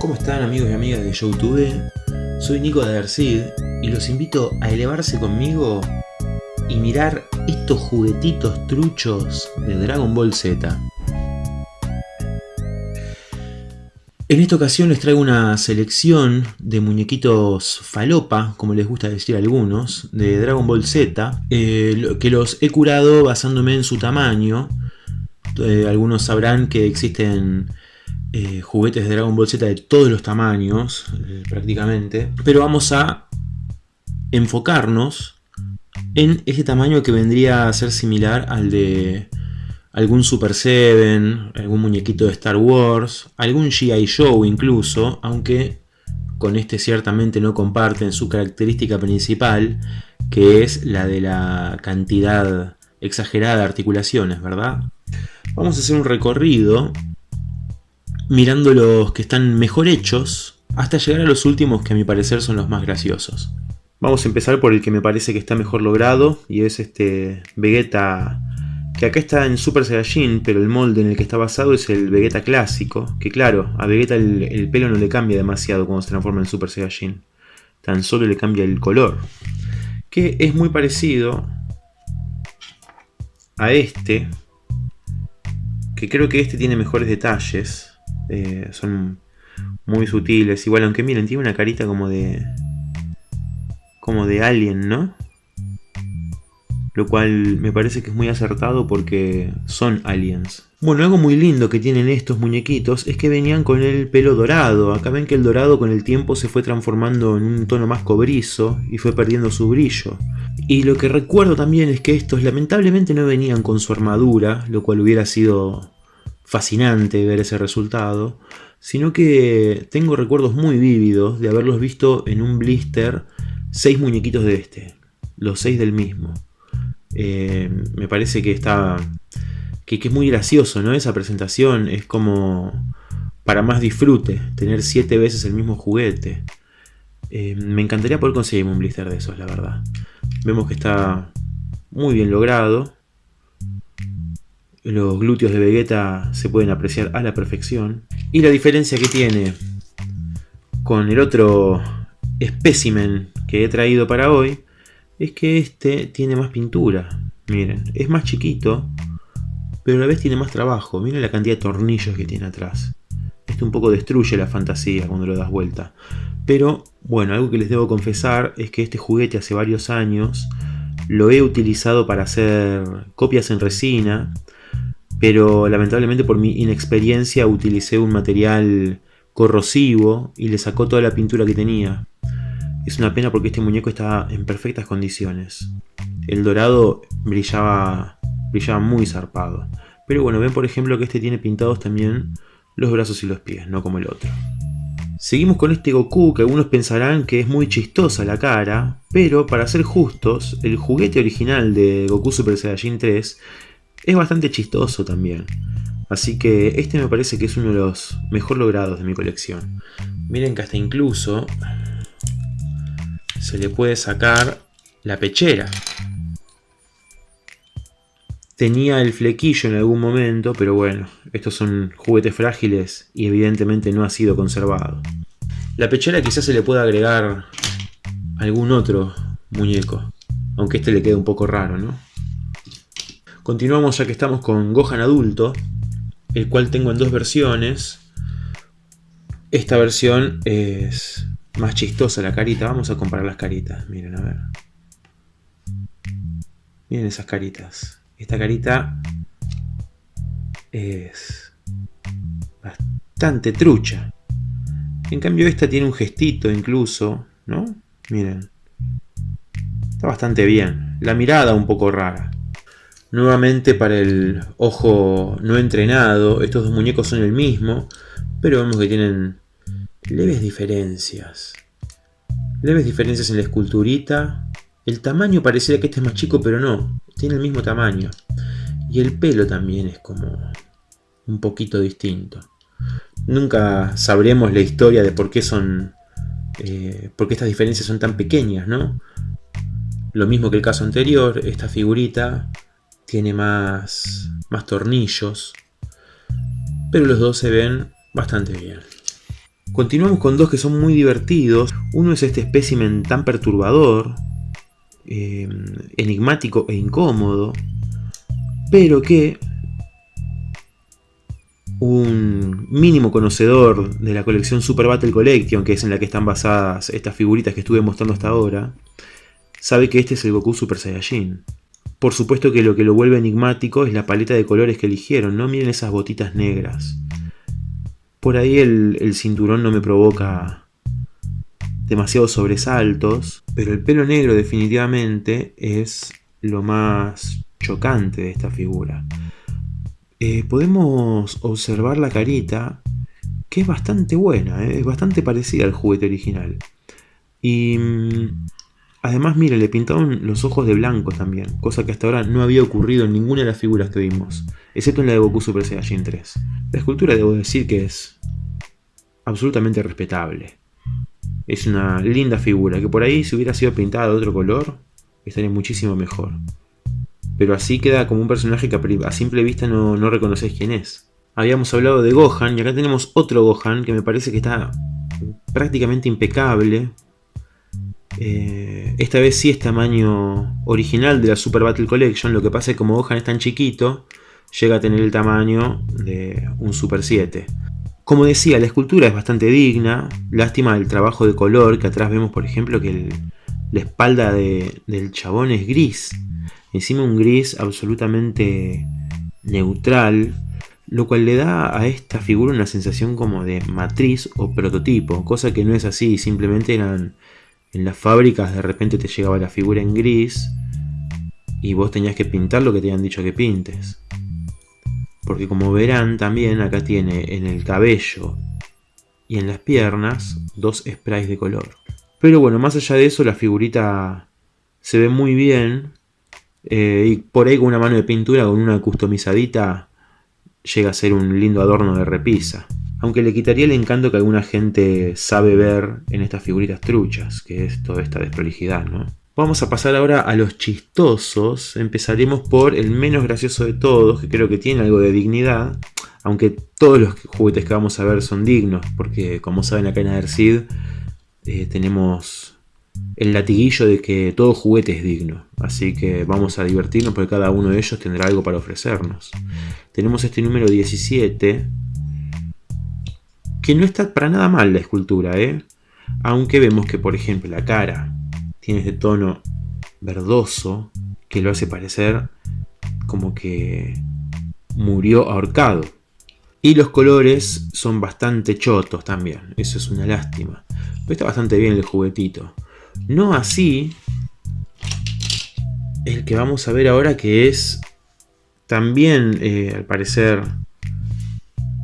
¿Cómo están amigos y amigas de YouTube? Soy Nico de Adercid y los invito a elevarse conmigo y mirar estos juguetitos truchos de Dragon Ball Z. En esta ocasión les traigo una selección de muñequitos falopa, como les gusta decir a algunos, de Dragon Ball Z, eh, que los he curado basándome en su tamaño. Eh, algunos sabrán que existen eh, juguetes de Dragon Ball Z de todos los tamaños, prácticamente. Pero vamos a enfocarnos en ese tamaño que vendría a ser similar al de algún Super 7, algún muñequito de Star Wars, algún G.I. Joe incluso, aunque con este ciertamente no comparten su característica principal, que es la de la cantidad exagerada de articulaciones, ¿verdad? Vamos a hacer un recorrido mirando los que están mejor hechos hasta llegar a los últimos que a mi parecer son los más graciosos. Vamos a empezar por el que me parece que está mejor logrado y es este Vegeta que acá está en Super Saiyajin, pero el molde en el que está basado es el Vegeta clásico, que claro, a Vegeta el, pelo no le cambia demasiado cuando se transforma en Super Saiyajin, tan solo le cambia el color, que es muy parecido a este, que creo que este tiene mejores detalles, eh, son muy sutiles, igual aunque miren, tiene una carita como de... como de alien, ¿no? lo cual me parece que es muy acertado porque son aliens. Bueno, algo muy lindo que tienen estos muñequitos es que venían con el pelo dorado. Acá ven que el dorado con el tiempo se fue transformando en un tono más cobrizo y fue perdiendo su brillo. Y lo que recuerdo también es que estos lamentablemente no venían con su armadura, lo cual hubiera sido fascinante ver ese resultado, sino que tengo recuerdos muy vívidos de haberlos visto en un blister seis muñequitos de este, los seis del mismo. Eh, me parece que está que, es muy gracioso, ¿no? Esa presentación es como para más disfrute, tener siete veces el mismo juguete. Eh, me encantaría poder conseguir un blister de esos, la verdad. Vemos que está muy bien logrado. Los glúteos de Vegeta se pueden apreciar a la perfección. Y la diferencia que tiene con el otro espécimen que he traído para hoy es que este tiene más pintura. Miren, es más chiquito, pero a la vez tiene más trabajo. Miren la cantidad de tornillos que tiene atrás. Esto un poco destruye la fantasía cuando lo das vuelta. Pero, bueno, algo que les debo confesar es que este juguete hace varios años lo he utilizado para hacer copias en resina, pero lamentablemente por mi inexperiencia utilicé un material corrosivo y le sacó toda la pintura que tenía. Es una pena porque este muñeco está en perfectas condiciones. El dorado brillaba, brillaba muy zarpado. Pero bueno, ven por ejemplo que este tiene pintados también los brazos y los pies, no como el otro. Seguimos con este Goku que algunos pensarán que es muy chistosa la cara, pero para ser justos, el juguete original de Goku Super Saiyajin 3 es bastante chistoso también. Así que este me parece que es uno de los mejor logrados de mi colección. Miren que hasta incluso se le puede sacar la pechera. Tenía el flequillo en algún momento, pero bueno, estos son juguetes frágiles y evidentemente no ha sido conservado. La pechera quizás se le pueda agregar algún otro muñeco, aunque este le quede un poco raro, ¿no? Continuamos ya que estamos con Gohan adulto, el cual tengo en dos versiones. Esta versión es más chistosa la carita. Vamos a comparar las caritas. Miren, a ver. Miren esas caritas. Esta carita es bastante trucha. En cambio esta tiene un gestito incluso, ¿no? Miren. Está bastante bien. La mirada un poco rara. Nuevamente para el ojo no entrenado, estos dos muñecos son el mismo, pero vemos que tienen leves diferencias. Leves diferencias en la esculturita. El tamaño pareciera que este es más chico, pero no. Tiene el mismo tamaño. Y el pelo también es como un poquito distinto. Nunca sabremos la historia de por qué son... Eh, por qué estas diferencias son tan pequeñas, ¿no? Lo mismo que el caso anterior, esta figurita tiene más, más tornillos. Pero los dos se ven bastante bien. Continuamos con dos que son muy divertidos. Uno es este espécimen tan perturbador, eh, enigmático e incómodo, pero que un mínimo conocedor de la colección Super Battle Collection, que es en la que están basadas estas figuritas que estuve mostrando hasta ahora, sabe que este es el Goku Super Saiyajin. Por supuesto que lo que lo vuelve enigmático es la paleta de colores que eligieron, ¿no? Miren esas botitas negras. Por ahí el, cinturón no me provoca demasiados sobresaltos, pero el pelo negro definitivamente es lo más chocante de esta figura. Eh, podemos observar la carita, que es bastante buena, ¿eh? es bastante parecida al juguete original. Y mm, además, mire, le pintaron los ojos de blanco también, cosa que hasta ahora no había ocurrido en ninguna de las figuras que vimos, excepto en la de Goku Super Saiyajin 3. La escultura debo decir que es absolutamente respetable. Es una linda figura, que por ahí si hubiera sido pintada de otro color, estaría muchísimo mejor. Pero así queda como un personaje que a simple vista no, no reconoces quién es. Habíamos hablado de Gohan y acá tenemos otro Gohan que me parece que está prácticamente impecable. Eh, esta vez sí es tamaño original de la Super Battle Collection, lo que pasa es que como Gohan es tan chiquito, llega a tener el tamaño de un Super 7. Como decía, la escultura es bastante digna, lástima el trabajo de color, que atrás vemos por ejemplo que la espalda del chabón es gris, encima un gris absolutamente neutral, lo cual le da a esta figura una sensación como de matriz o prototipo, cosa que no es así, simplemente eran en las fábricas de repente te llegaba la figura en gris y vos tenías que pintar lo que te habían dicho que pintes. Porque como verán también acá tiene en el cabello y en las piernas dos sprays de color. Pero bueno, más allá de eso la figurita se ve muy bien. Eh, y por ahí con una mano de pintura, con una customizadita, llega a ser un lindo adorno de repisa. Aunque le quitaría el encanto que alguna gente sabe ver en estas figuritas truchas, que es toda esta desprolijidad, ¿no? Vamos a pasar ahora a los chistosos. Empezaremos por el menos gracioso de todos, que creo que tiene algo de dignidad. Aunque todos los juguetes que vamos a ver son dignos, porque como saben acá en Adersid eh, tenemos el latiguillo de que todo juguete es digno. Así que vamos a divertirnos porque cada uno de ellos tendrá algo para ofrecernos. Tenemos este número 17, que no está para nada mal la escultura, ¿eh? Aunque vemos que, por ejemplo, la cara tiene este tono verdoso que lo hace parecer como que murió ahorcado. Y los colores son bastante chotos también, eso es una lástima. Pero está bastante bien el juguetito. No así el que vamos a ver ahora que es también, eh, al parecer,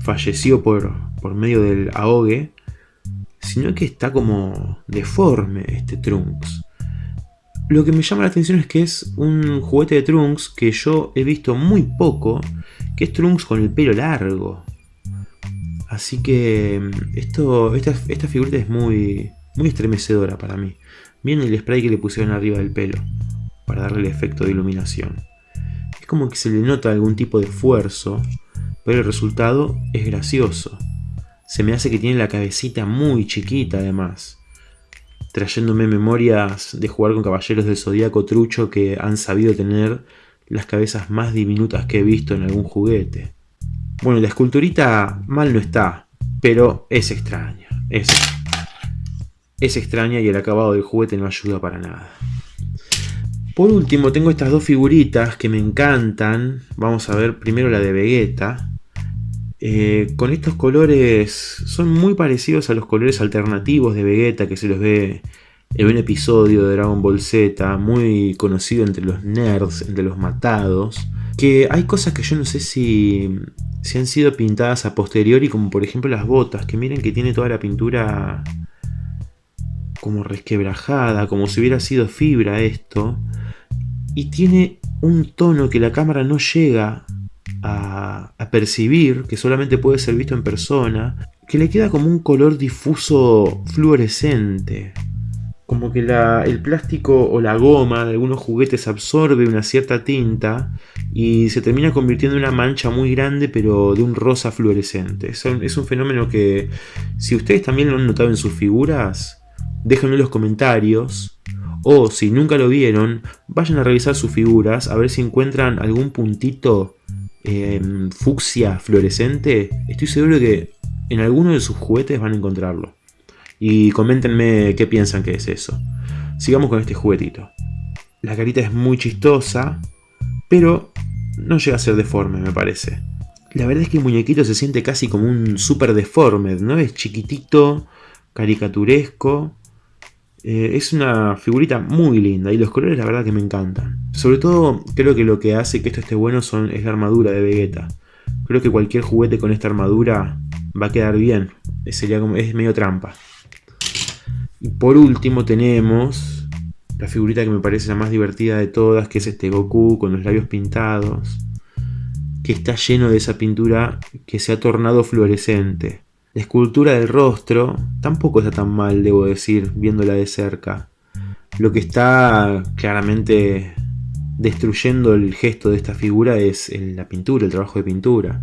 falleció por, por medio del ahogue, sino que está como deforme este Trunks. Lo que me llama la atención es que es un juguete de Trunks que yo he visto muy poco, que es Trunks con el pelo largo. Así que mm, esto, esta, esta figurita es muy, muy estremecedora para mí. Miren el spray que le pusieron arriba del pelo, para darle el efecto de iluminación. Es como que se le nota algún tipo de esfuerzo, pero el resultado es gracioso. Se me hace que tiene la cabecita muy chiquita además trayéndome memorias de jugar con caballeros del zodiaco trucho que han sabido tener las cabezas más diminutas que he visto en algún juguete. Bueno, la esculturita mal no está, pero es extraña. Es, es extraña y el acabado del juguete no ayuda para nada. Por último, tengo estas dos figuritas que me encantan. Vamos a ver primero la de Vegeta. Eh, con estos colores son muy parecidos a los colores alternativos de Vegeta que se los ve en un episodio de Dragon Ball Z, muy conocido entre los nerds, entre los matados. Que hay cosas que yo no sé si, si han sido pintadas a posteriori, como por ejemplo las botas, que miren que tiene toda la pintura como resquebrajada, como si hubiera sido fibra esto. Y tiene un tono que la cámara no llega a, percibir, que solamente puede ser visto en persona, que le queda como un color difuso fluorescente. como que el plástico o la goma de algunos juguetes absorbe una cierta tinta y se termina convirtiendo en una mancha muy grande pero de un rosa fluorescente. Es un, fenómeno que si ustedes también lo han notado en sus figuras, déjenlo en los comentarios. O si nunca lo vieron, vayan a revisar sus figuras a ver si encuentran algún puntito em, fucsia fluorescente. Estoy seguro que en alguno de sus juguetes van a encontrarlo. Y coméntenme qué piensan que es eso. Sigamos con este juguetito. La carita es muy chistosa, pero no llega a ser deforme, me parece. La verdad es que el muñequito se siente casi como un super deforme, ¿no? Es chiquitito, caricaturesco. Eh, es una figurita muy linda y los colores la verdad que me encantan. Sobre todo creo que lo que hace que esto esté bueno son, es la armadura de Vegeta. Creo que cualquier juguete con esta armadura va a quedar bien. Sería como, es medio trampa. Y por último tenemos la figurita que me parece la más divertida de todas, que es este Goku con los labios pintados, que está lleno de esa pintura que se ha tornado fluorescente. La escultura del rostro tampoco está tan mal, debo decir, viéndola de cerca. Lo que está claramente destruyendo el gesto de esta figura es la pintura, el trabajo de pintura.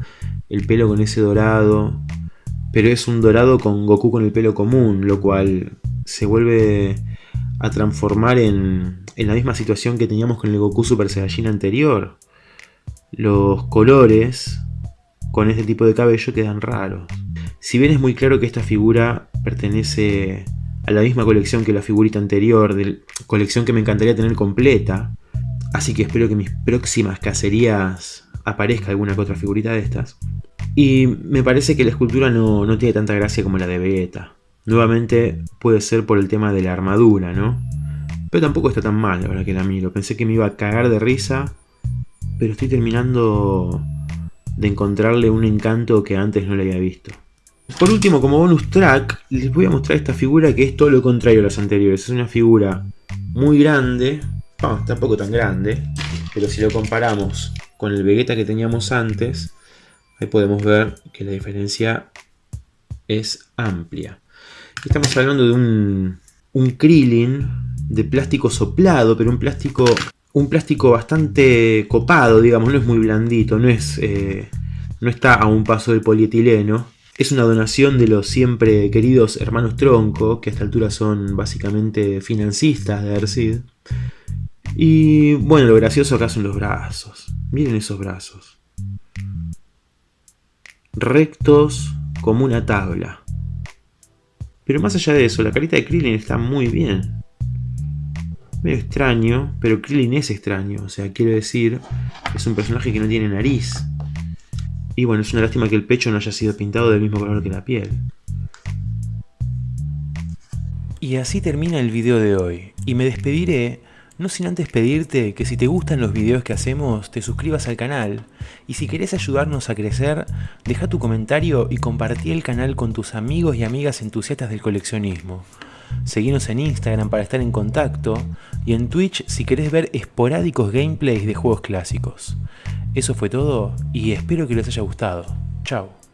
El pelo con ese dorado, pero es un dorado con Goku con el pelo común, lo cual se vuelve a transformar en, la misma situación que teníamos con el Goku Super Saiyajin anterior. Los colores con este tipo de cabello quedan raros. Si bien es muy claro que esta figura pertenece a la misma colección que la figurita anterior, de colección que me encantaría tener completa, así que espero que en mis próximas cacerías aparezca alguna que otra figurita de estas. Y me parece que la escultura no, no tiene tanta gracia como la de Vegeta. Nuevamente puede ser por el tema de la armadura, ¿no? Pero tampoco está tan mal ahora que la miro. Pensé que me iba a cagar de risa, pero estoy terminando de encontrarle un encanto que antes no le había visto. Por último, como bonus track, les voy a mostrar esta figura que es todo lo contrario a las anteriores. Es una figura muy grande, no, tampoco tan grande, pero si lo comparamos con el Vegeta que teníamos antes, ahí podemos ver que la diferencia es amplia. Estamos hablando de un, un Krillin de plástico soplado, pero un plástico, un plástico bastante copado, digamos, no es muy blandito, no, es, eh, no está a un paso del polietileno. Es una donación de los siempre queridos hermanos Tronco, que a esta altura son básicamente financistas de Ercid. Y bueno, lo gracioso acá son los brazos. Miren esos brazos. Rectos como una tabla. Pero más allá de eso, la carita de Krillin está muy bien. Medio extraño, pero Krillin es extraño. O sea, quiero decir, es un personaje que no tiene nariz. Y bueno, es una lástima que el pecho no haya sido pintado del mismo color que la piel. Y así termina el video de hoy. Y me despediré no sin antes pedirte que si te gustan los videos que hacemos, te suscribas al canal. Y si querés ayudarnos a crecer, deja tu comentario y compartí el canal con tus amigos y amigas entusiastas del coleccionismo. Seguinos en Instagram para estar en contacto y en Twitch si querés ver esporádicos gameplays de juegos clásicos. Eso fue todo y espero que les haya gustado. Chao.